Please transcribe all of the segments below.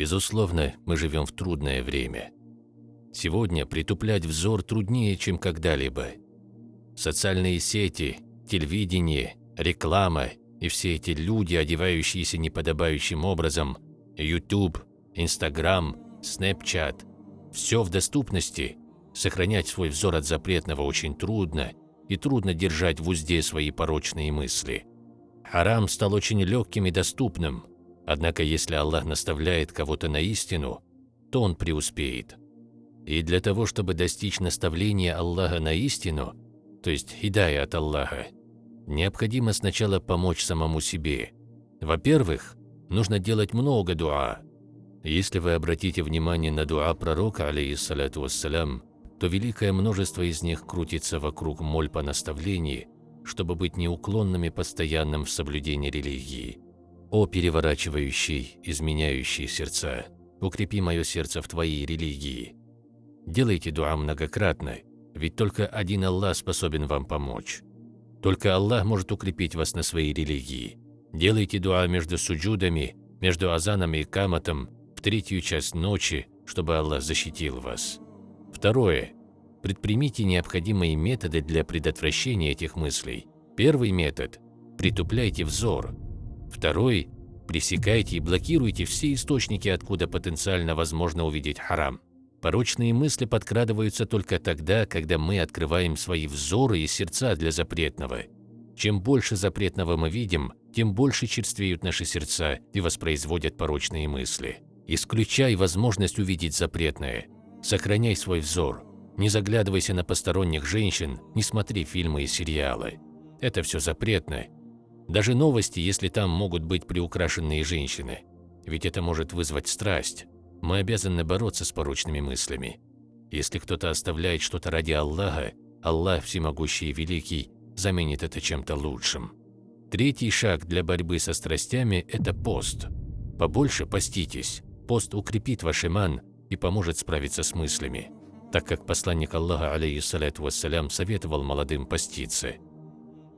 Безусловно, мы живем в трудное время. Сегодня притуплять взор труднее, чем когда-либо. Социальные сети, телевидение, реклама и все эти люди, одевающиеся неподобающим образом, YouTube, Instagram, Snapchat – все в доступности. Сохранять свой взор от запретного очень трудно, и трудно держать в узде свои порочные мысли. Харам стал очень легким и доступным, однако если Аллах наставляет кого-то на истину, то он преуспеет. И для того, чтобы достичь наставления Аллаха на истину, то есть хидая от Аллаха, необходимо сначала помочь самому себе. Во-первых, нужно делать много дуа. Если вы обратите внимание на дуа пророка, алейхиссалату вассалям, то великое множество из них крутится вокруг моль по наставлению, чтобы быть неуклонными постоянным в соблюдении религии. О переворачивающий, изменяющий сердца, укрепи мое сердце в твоей религии. Делайте дуа многократно, ведь только один Аллах способен вам помочь. Только Аллах может укрепить вас на своей религии. Делайте дуа между суджудами, между азаном и каматом, в третью часть ночи, чтобы Аллах защитил вас. Второе. Предпримите необходимые методы для предотвращения этих мыслей. Первый метод – притупляйте взор. Второй – пресекайте и блокируйте все источники, откуда потенциально возможно увидеть харам. Порочные мысли подкрадываются только тогда, когда мы открываем свои взоры и сердца для запретного. Чем больше запретного мы видим, тем больше черствеют наши сердца и воспроизводят порочные мысли. Исключай возможность увидеть запретное. Сохраняй свой взор. Не заглядывайся на посторонних женщин, не смотри фильмы и сериалы. Это все запретно. Даже новости, если там могут быть приукрашенные женщины. Ведь это может вызвать страсть. Мы обязаны бороться с порочными мыслями. Если кто-то оставляет что-то ради Аллаха, Аллах Всемогущий и Великий заменит это чем-то лучшим. Третий шаг для борьбы со страстями – это пост. Побольше поститесь. Пост укрепит ваш иман и поможет справиться с мыслями, так как посланник Аллаха, алейхиссалату вассалям, советовал молодым поститься.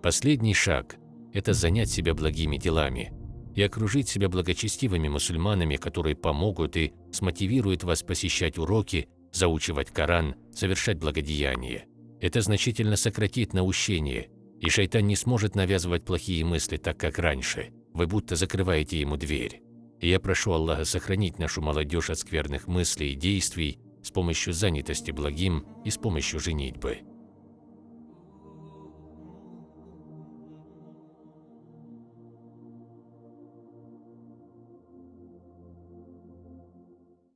Последний шаг – это занять себя благими делами – и окружить себя благочестивыми мусульманами, которые помогут и смотивируют вас посещать уроки, заучивать Коран, совершать благодеяния. Это значительно сократит наущение, и шайтан не сможет навязывать плохие мысли так, как раньше. Вы будто закрываете ему дверь. И я прошу Аллаха сохранить нашу молодежь от скверных мыслей и действий с помощью занятости благим и с помощью женитьбы.